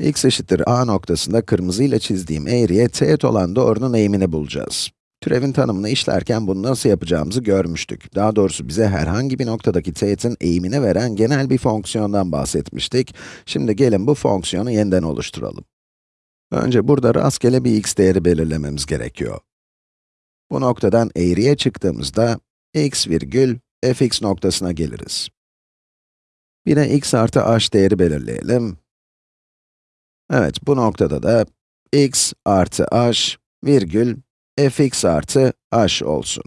x eşittir a noktasında kırmızı ile çizdiğim eğriye teğet olan doğrunun eğimini bulacağız. Türevin tanımını işlerken bunu nasıl yapacağımızı görmüştük. Daha doğrusu bize herhangi bir noktadaki teğetin eğimini veren genel bir fonksiyondan bahsetmiştik. Şimdi gelin bu fonksiyonu yeniden oluşturalım. Önce burada rastgele bir x değeri belirlememiz gerekiyor. Bu noktadan eğriye çıktığımızda x virgül fx noktasına geliriz. De x artı h değeri belirleyelim. Evet, bu noktada da x artı h virgül fx artı h olsun.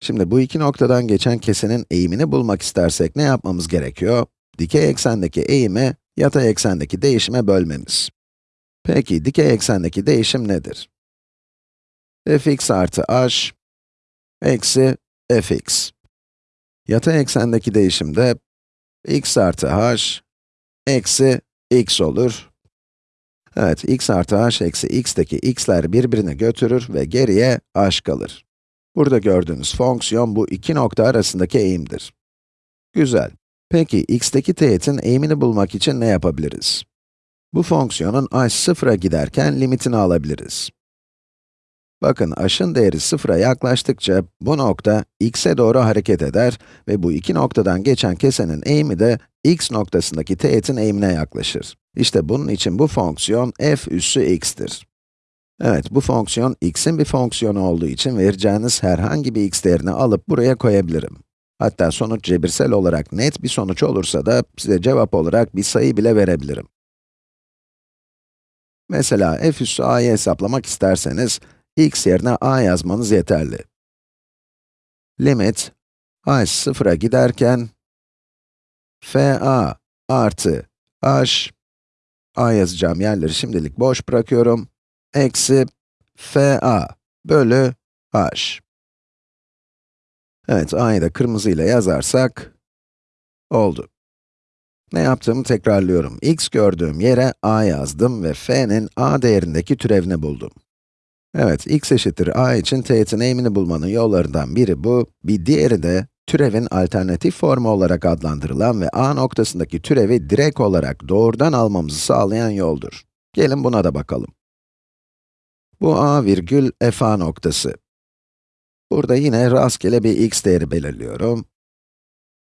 Şimdi bu iki noktadan geçen kesenin eğimini bulmak istersek ne yapmamız gerekiyor? Dikey eksendeki eğimi, yatay eksendeki değişime bölmemiz. Peki, dikey eksendeki değişim nedir? fx artı h eksi fx. Yatay eksendeki değişim de x artı h eksi x olur. Evet, x artı h eksi x'teki x'ler birbirini götürür ve geriye h kalır. Burada gördüğünüz fonksiyon bu iki nokta arasındaki eğimdir. Güzel. Peki, x'teki teğetin eğimini bulmak için ne yapabiliriz? Bu fonksiyonun h sıfıra giderken limitini alabiliriz. Bakın, h'ın değeri sıfıra yaklaştıkça bu nokta x'e doğru hareket eder ve bu iki noktadan geçen kesenin eğimi de x noktasındaki teğetin eğimine yaklaşır. İşte bunun için bu fonksiyon f üssü x'tir. Evet, bu fonksiyon x'in bir fonksiyonu olduğu için vereceğiniz herhangi bir x değerini alıp buraya koyabilirim. Hatta sonuç cebirsel olarak net bir sonuç olursa da size cevap olarak bir sayı bile verebilirim. Mesela f üssü a'yı hesaplamak isterseniz, x yerine a yazmanız yeterli. Limit, h sıfıra giderken, fa artı h, a yazacağım yerleri şimdilik boş bırakıyorum, eksi fa bölü h. Evet, a'yı da kırmızı ile yazarsak, oldu. Ne yaptığımı tekrarlıyorum. x gördüğüm yere a yazdım ve f'nin a değerindeki türevini buldum. Evet, x eşittir a için teğetin eğimini bulmanın yollarından biri bu, bir diğeri de türevin alternatif formu olarak adlandırılan ve a noktasındaki türevi direkt olarak doğrudan almamızı sağlayan yoldur. Gelin buna da bakalım. Bu a virgül f a noktası. Burada yine rastgele bir x değeri belirliyorum.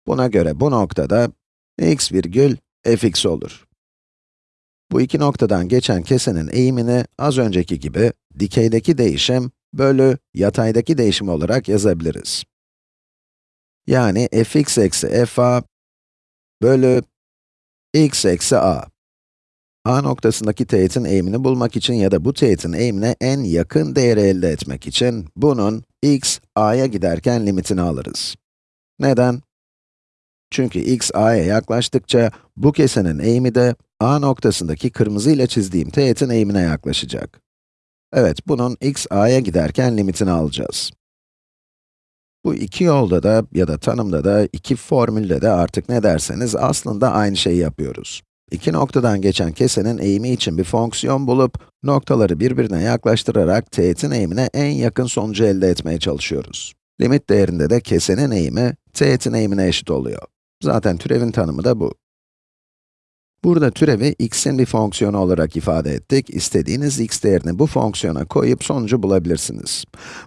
Buna göre bu noktada x virgül fx olur. Bu iki noktadan geçen kesenin eğimini az önceki gibi dikeydeki değişim bölü yataydaki değişim olarak yazabiliriz. Yani fx eksi fa bölü x eksi a. a noktasındaki teğetin eğimini bulmak için ya da bu teğetin eğimine en yakın değeri elde etmek için bunun x a'ya giderken limitini alırız. Neden? Çünkü x a'ya yaklaştıkça bu kesenin eğimi de a noktasındaki kırmızı ile çizdiğim teğetin eğimine yaklaşacak. Evet, bunun x a'ya giderken limitini alacağız. Bu iki yolda da ya da tanımda da, iki formülde de artık ne derseniz aslında aynı şeyi yapıyoruz. İki noktadan geçen kesenin eğimi için bir fonksiyon bulup, noktaları birbirine yaklaştırarak teğetin eğimine en yakın sonucu elde etmeye çalışıyoruz. Limit değerinde de kesenin eğimi, teğetin eğimine eşit oluyor. Zaten türevin tanımı da bu. Burada türevi x'in bir fonksiyonu olarak ifade ettik. İstediğiniz x değerini bu fonksiyona koyup sonucu bulabilirsiniz.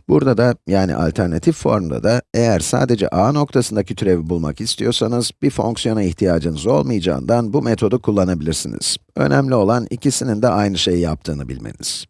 Burada da, yani alternatif formda da, eğer sadece a noktasındaki türevi bulmak istiyorsanız, bir fonksiyona ihtiyacınız olmayacağından bu metodu kullanabilirsiniz. Önemli olan ikisinin de aynı şeyi yaptığını bilmeniz.